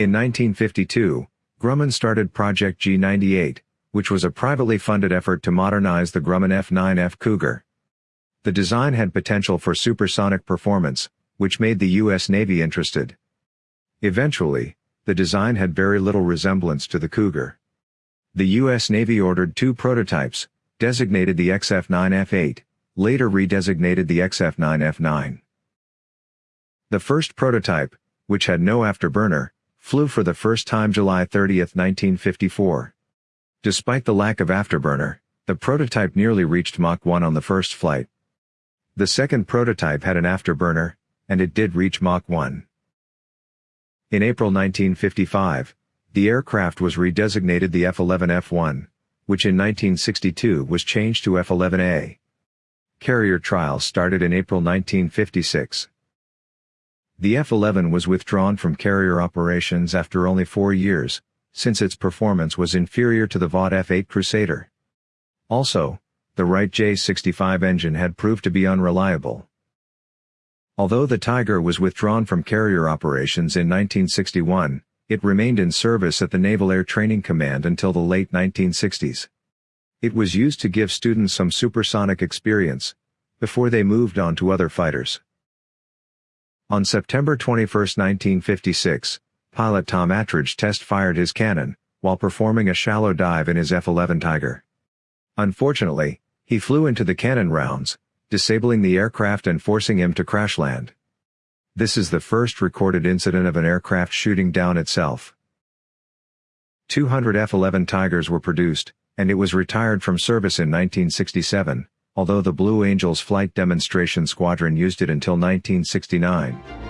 In 1952, Grumman started Project G98, which was a privately funded effort to modernize the Grumman F-9F Cougar. The design had potential for supersonic performance, which made the U.S. Navy interested. Eventually, the design had very little resemblance to the Cougar. The U.S. Navy ordered two prototypes, designated the XF-9F8, later redesignated the XF-9F9. The first prototype, which had no afterburner, flew for the first time July 30, 1954. Despite the lack of afterburner, the prototype nearly reached Mach 1 on the first flight. The second prototype had an afterburner, and it did reach Mach 1. In April 1955, the aircraft was redesignated the F-11F1, which in 1962 was changed to F-11A. Carrier trials started in April 1956. The F-11 was withdrawn from carrier operations after only four years, since its performance was inferior to the Vought F-8 Crusader. Also, the Wright J-65 engine had proved to be unreliable. Although the Tiger was withdrawn from carrier operations in 1961, it remained in service at the Naval Air Training Command until the late 1960s. It was used to give students some supersonic experience, before they moved on to other fighters. On September 21, 1956, pilot Tom Attridge test-fired his cannon, while performing a shallow dive in his F-11 Tiger. Unfortunately, he flew into the cannon rounds, disabling the aircraft and forcing him to crash land. This is the first recorded incident of an aircraft shooting down itself. 200 F-11 Tigers were produced, and it was retired from service in 1967, although the Blue Angels Flight Demonstration Squadron used it until 1969.